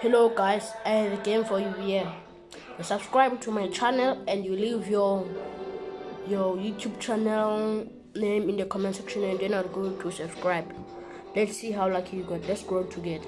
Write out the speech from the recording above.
hello guys. I have a game for you here. You subscribe to my channel and you leave your your youtube channel name in the comment section and then i'll go to subscribe. Let's see how lucky you got. Let's grow together.